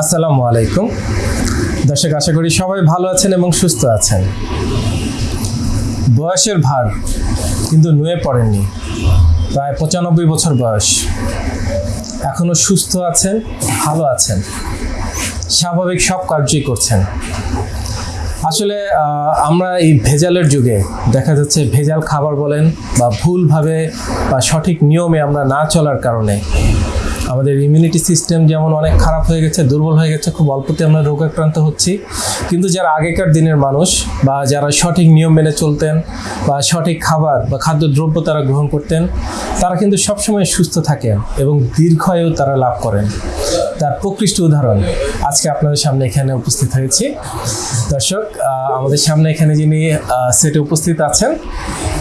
আসসালামু আলাইকুম। দর্শক, আশা করি সবাই ভালো আছেন এবং সুস্থ আছেন। বয়সের ভার কিন্তু নুয়ে পড়েননি প্রায় পঁচানব্বই বছর বয়স। এখনও সুস্থ আছেন, ভালো আছেন। স্বাভাবিক সব কার্যই করছেন। আসলে আমরা এই ভেজালের যুগে দেখা যাচ্ছে ভেজাল খাবার বলেন বা ভুলভাবে বা সঠিক নিয়মে আমরা না চলার কারণে আমাদের ইমিউনিটি সিস্টেম যেমন অনেক খারাপ হয়ে গেছে, দুর্বল হয়ে গেছে, খুব অল্পতে আমরা রোগ আক্রান্ত হচ্ছি। কিন্তু যারা আগেকার দিনের মানুষ বা যারা সঠিক নিয়ম মেনে চলতেন বা সঠিক খাবার বা খাদ্যদ্রব্য তারা গ্রহণ করতেন, তারা কিন্তু সবসময় সুস্থ থাকেন এবং দীর্ঘায়ু তারা লাভ করেন। তার প্রকৃষ্ট উদাহরণ আজকে আপনাদের সামনে এখানে উপস্থিত হয়েছি। দর্শক আমাদের সামনে এখানে যিনি সেটে উপস্থিত আছেন,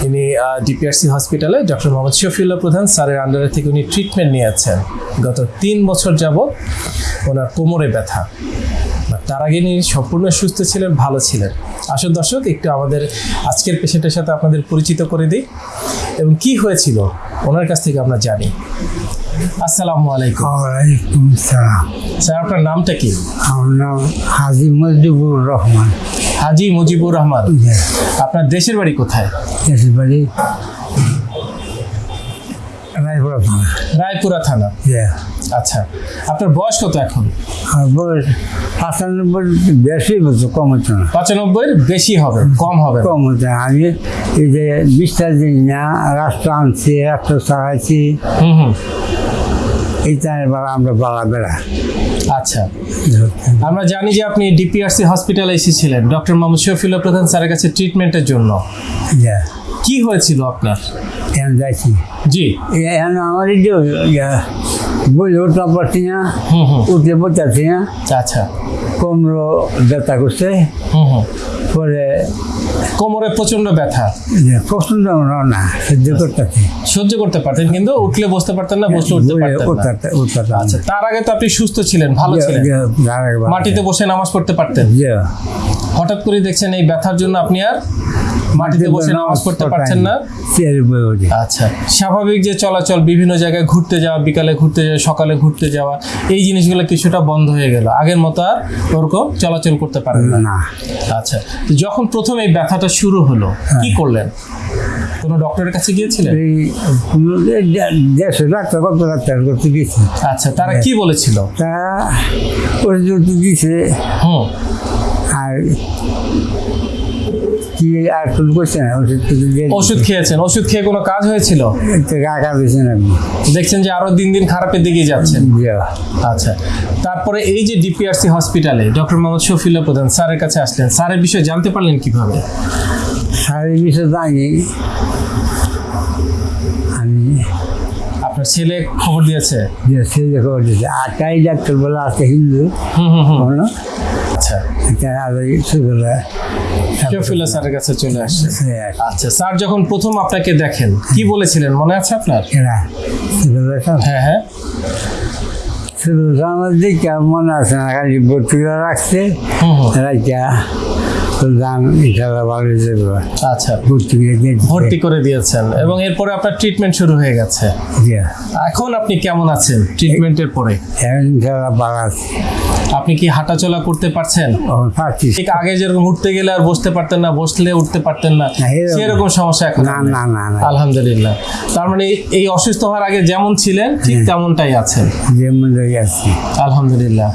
ইনি ডিপিআরসি হসপিটালে ডক্টর মোহাম্মদ শফিউল্লাহ প্রধান। স্যারের আন্ডারে থেকে উনি ট্রিটমেন্ট নিয়ে নিয়েছেন গত তিন বছর যাবৎ ওনার কোমরে ব্যথা। তার আগে ইনি সম্পূর্ণ সুস্থ ছিলেন, ভালো ছিলেন। আসল দর্শক, একটু আমাদের আজকের পেশেন্টের সাথে আপনাদের পরিচিত করে দিই। এবং কি হয়েছিল? ওনার কাছ থেকে আমরা জানি। আসসালামু আলাইকুম। ওয়ালাইকুম সালাম। স্যার আপনার নামটা কি? আমার নাম হাজি মুজিবুর রহমান। হাজি মুজিবুর রহমান। ইয়ে, আপনার দেশের বাড়ি কোথায়? দেশের বাড়ি রায়পুরা থানা। রায়পুরা থানা? আচ্ছা আপনার বয়স কত এখন? বয়স পাঁচানব্বই বেশি বছর কম হচ্ছে না। পঁচানব্বইয়ের বেশি হবে কম হবে। কম হচ্ছে আমি এই যে বিশটা দিন না রাষ্ট্র আনছি রাষ্ট্র চালাইছি হুম হুম। এই টাইমের আমরা বাড়া বেড়া। আচ্ছা আমরা জানি যে আপনি ডিপিআরসি হসপিটালে এসেছিলেন ডক্টর মোহাম্মদ শফিউল্লাহ প্রধান স্যারের কাছে ট্রিটমেন্টের জন্য। ইয়ে, কি হয়েছিল আপনার? যাইছি। জি। এখন আমার এই যে বলে উঠতে পারছি না উঠতে পারছি না। আচ্ছা। কোমরও ব্যথা করছে। হুম হুম। পরে কোমরে প্রচণ্ড ব্যথা। না। সহ্য করতে পারতেন কিন্তু উঠলে বসতে পারতেন না বসলে উঠতে পারতেন না। আচ্ছা তার আগে তো আপনি সুস্থ ছিলেন ভালো ছিলেন। মাটিতে বসে নামাজ পড়তে পারতেন। হঠাৎ করে দেখছেন এই ব্যথার জন্য আপনি আর মাটিতে বসে নামাজ পড়তে পারছেন না। আচ্ছা স্বাভাবিক যে চলাচল বিভিন্ন জায়গায় ঘুরতে যাওয়া বিকালে ঘুরতে যাওয়া সকালে ঘুরতে যাওয়া এই জিনিসগুলো কিছুটা বন্ধ হয়ে গেল। আগের মতো আর ওরকম চলাচল করতে পারেন না। আচ্ছা যখন প্রথম এই ব্যথাটা শুরু হলো কি করলেন? কোনো ডক্টরের কাছে গিয়েছিলেন? এই দেড়শো ডাক্তার কত ডাক্তার করতে গেছি আচ্ছা তারা কি বলেছিল? তা ওষুধ দিছে হুম। আর কি আর কোনো করছে না ওষুধ টুষুধ দিয়ে ওষুধ খেয়েছেন। ওষুধ খেয়ে কোনো কাজ হয়েছিল? রাখা দিয়েছে না। দেখছেন যে আরও দিন দিন খারাপের দিকে যাচ্ছেন। আচ্ছা। তারপরে এই যে ডিপিআরসি হসপিটালে ডক্টর মোহাম্মদ শফিউল্লাহ প্রধান স্যারের কাছে আসলেন। স্যারের বিষয়ে জানতে পারলেন কীভাবে? সাড়ে আমি আপনার ছেলে খবর দিয়েছে? যে ছেলে খবর দিয়েছে। আটাই ডাক্তার বলে আছে হিন্দু। হুম হুম হুম। কোনো আচ্ছা। ছোটবেলা শফিউল্লাহ স্যারের কাছে চলে আসছে হ্যাঁ, আচ্ছা স্যার যখন প্রথম আপনাকে দেখেন কি বলেছিলেন? মনে আছে আপনার? হ্যাঁ হ্যাঁ। ছোটবেলা আমার দিকে মনে আছে না খালি ভর্তি রাখছে দাম ইনশাল্লাহ ভালো যাবে। আচ্ছা। ভর্তি করে ভর্তি করে দিয়েছেন এবং এরপরে আপনার ট্রিটমেন্ট শুরু হয়ে গেছে। এখন আপনি কেমন আছেন ট্রিটমেন্টের পরে? এখন ইনশাল্লাহ ভালো আছে। আপনি কি হাঁটাচলা করতে পারছেন? এখন পাচ্ছি ঠিক আগে যেরকম উঠতে গেলে আর বসতে পারতেন না বসলে উঠতে পারতেন না সেরকম সমস্যা এখন না না না আলহামদুলিল্লাহ। তার মানে এই- অসুস্থ হওয়ার আগে যেমন ছিলেন ঠিক তেমনটাই আছেন। যেমন রয়ে আছি আলহামদুলিল্লাহ।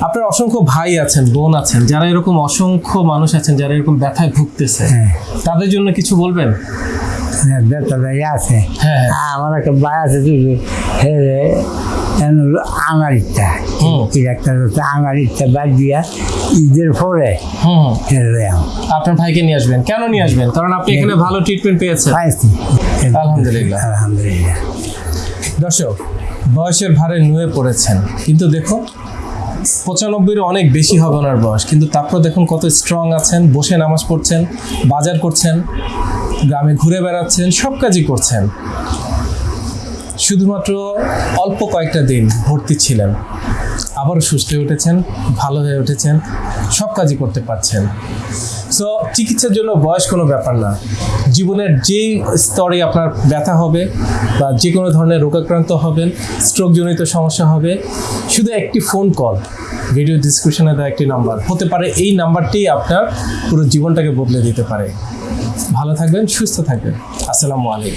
আপনার অসংখ্য ভাই আছেন বোন আছেন যারা এরকম অসংখ্য মানুষ আছেন যারা এরকম ব্যথায় ভুগতেছে হ্যাঁ। তাদের জন্য কিছু বলবেন? হ্যাঁ, ইয়ে আছে। হ্যাঁ। হ্যাঁ। আমার একটা ভাই আছে আমার ইচ্ছা আমার ইচ্ছা বাদ দিয়া ঈদের পরে আপনার ভাইকে নিয়ে আসবেন। কেন নিয়ে আসবেন? কারণ আপনি এখানে ভালো ট্রিটমেন্ট পেয়েছেন। পাইছি আলহামদুলিল্লাহ। আলহামদুলিল্লাহ। দর্শক বয়সের ভারে নুয়ে পড়েছেন। কিন্তু দেখুন পঁচানব্বইয়ের অনেক বেশি হবে ওনার বয়স। কিন্তু তারপর দেখুন কত স্ট্রং আছেন বসে নামাজ পড়ছেন বাজার করছেন গ্রামে ঘুরে বেড়াচ্ছেন সব কাজই করছেন। শুধুমাত্র অল্প কয়েকটা দিন ভর্তি ছিলেন। আবারও সুস্থ হয়ে উঠেছেন, ভালো হয়ে উঠেছেন, সব কাজই করতে পারছেন। সো চিকিৎসার জন্য বয়স কোনো ব্যাপার না। জীবনের যেই স্তরে আপনার ব্যথা হবে বা যে কোনো ধরনের রোগাক্রান্ত হবেন স্ট্রোকজনিত সমস্যা হবে, শুধু একটি ফোন কল ভিডিও ডিসক্রিপশনে দেওয়া একটি নাম্বার হতে পারে এই নাম্বারটি আপনার পুরো জীবনটাকে বদলে দিতে পারে। ভালো থাকবেন, সুস্থ থাকবেন। আসসালামু আলাইকুম।